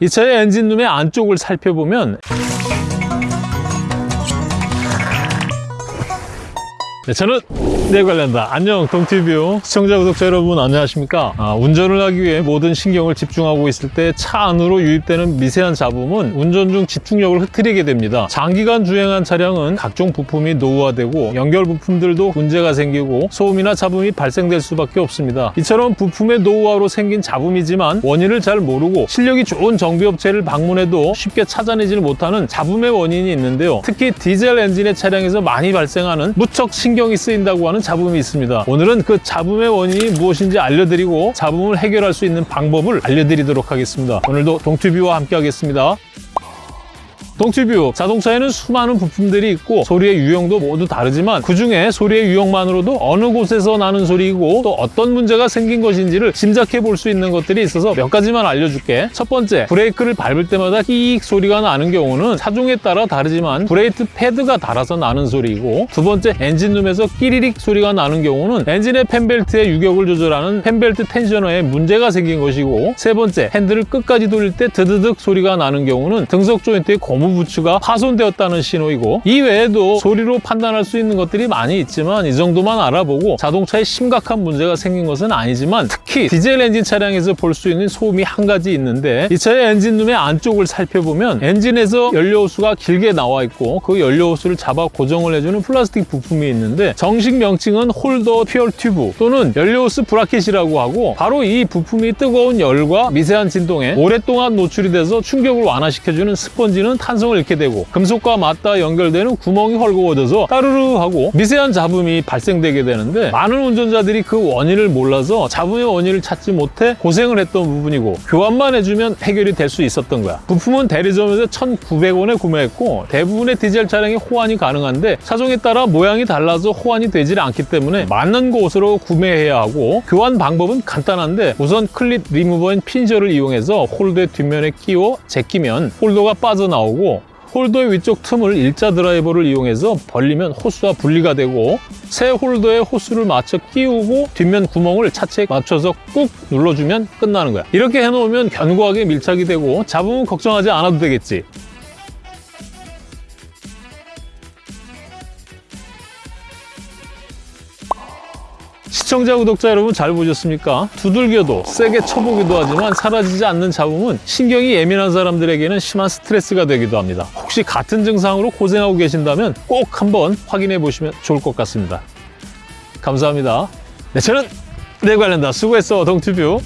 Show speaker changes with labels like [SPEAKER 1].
[SPEAKER 1] 이 차의 엔진룸의 안쪽을 살펴보면 네, 저는 네 관련다. 안녕 동티뷰 시청자 구독자 여러분 안녕하십니까? 아, 운전을 하기 위해 모든 신경을 집중하고 있을 때 차 안으로 유입되는 미세한 잡음은 운전 중 집중력을 흐트리게 됩니다. 장기간 주행한 차량은 각종 부품이 노후화되고 연결 부품들도 문제가 생기고 소음이나 잡음이 발생될 수밖에 없습니다. 이처럼 부품의 노후화로 생긴 잡음이지만 원인을 잘 모르고 실력이 좋은 정비업체를 방문해도 쉽게 찾아내질 못하는 잡음의 원인이 있는데요. 특히 디젤 엔진의 차량에서 많이 발생하는 무척 신경 이 쓰인다고 하는 잡음이 있습니다. 오늘은 그 잡음의 원인이 무엇인지 알려드리고 잡음을 해결할 수 있는 방법을 알려드리도록 하겠습니다. 오늘도 동튜뷰와 함께 하겠습니다. 동티뷰. 자동차에는 수많은 부품들이 있고 소리의 유형도 모두 다르지만 그중에 소리의 유형만으로도 어느 곳에서 나는 소리이고 또 어떤 문제가 생긴 것인지를 짐작해 볼 수 있는 것들이 있어서 몇 가지만 알려줄게. 첫 번째 브레이크를 밟을 때마다 끼익 소리가 나는 경우는 차종에 따라 다르지만 브레이크 패드가 닳아서 나는 소리이고 두 번째 엔진룸에서 끼리릭 소리가 나는 경우는 엔진의 팬벨트의 유격을 조절하는 팬벨트 tensioner에 문제가 생긴 것이고 세 번째 핸들을 끝까지 돌릴 때 드드득 소리가 나는 경우는 등속 조인트의 고무 부츠가 파손되었다는 신호이고 이 외에도 소리로 판단할 수 있는 것들이 많이 있지만 이 정도만 알아보고 자동차에 심각한 문제가 생긴 것은 아니지만 특히 디젤 엔진 차량에서 볼 수 있는 소음이 한 가지 있는데 이 차의 엔진룸의 안쪽을 살펴보면 엔진에서 연료 호스가 길게 나와 있고 그 연료 호스를 잡아 고정을 해주는 플라스틱 부품이 있는데 정식 명칭은 holder fuel tube 또는 연료 호스 bracket이라고 하고 바로 이 부품이 뜨거운 열과 미세한 진동에 오랫동안 노출이 돼서 충격을 완화시켜주는 스펀지는 탄성을 잃게 되고 금속과 맞닿아 연결되는 구멍이 헐거워져서 따르르 하고 미세한 잡음이 발생되게 되는데 많은 운전자들이 그 원인을 몰라서 잡음의 원인을 찾지 못해 고생을 했던 부분이고 교환만 해주면 해결이 될 수 있었던 거야. 부품은 대리점에서 1,900원에 구매했고 대부분의 디젤 차량이 호환이 가능한데 차종에 따라 모양이 달라서 호환이 되질 않기 때문에 맞는 곳으로 구매해야 하고 교환 방법은 간단한데 우선 클립 리무버인 핀저를 이용해서 홀더의 뒷면에 끼워 제끼면 홀더가 빠져나오고 홀더의 위쪽 틈을 일자 드라이버를 이용해서 벌리면 호스와 분리가 되고 새 홀더에 호스를 맞춰 끼우고 뒷면 구멍을 차체에 맞춰서 꾹 눌러주면 끝나는 거야. 이렇게 해놓으면 견고하게 밀착이 되고 잡음은 걱정하지 않아도 되겠지 시청자, 구독자 여러분 잘 보셨습니까? 두들겨도 세게 쳐보기도 하지만 사라지지 않는 잡음은 신경이 예민한 사람들에게는 심한 스트레스가 되기도 합니다. 혹시 같은 증상으로 고생하고 계신다면 꼭 한번 확인해 보시면 좋을 것 같습니다. 감사합니다. 네, 저는 내 관련다 수고했어, 동튜뷰.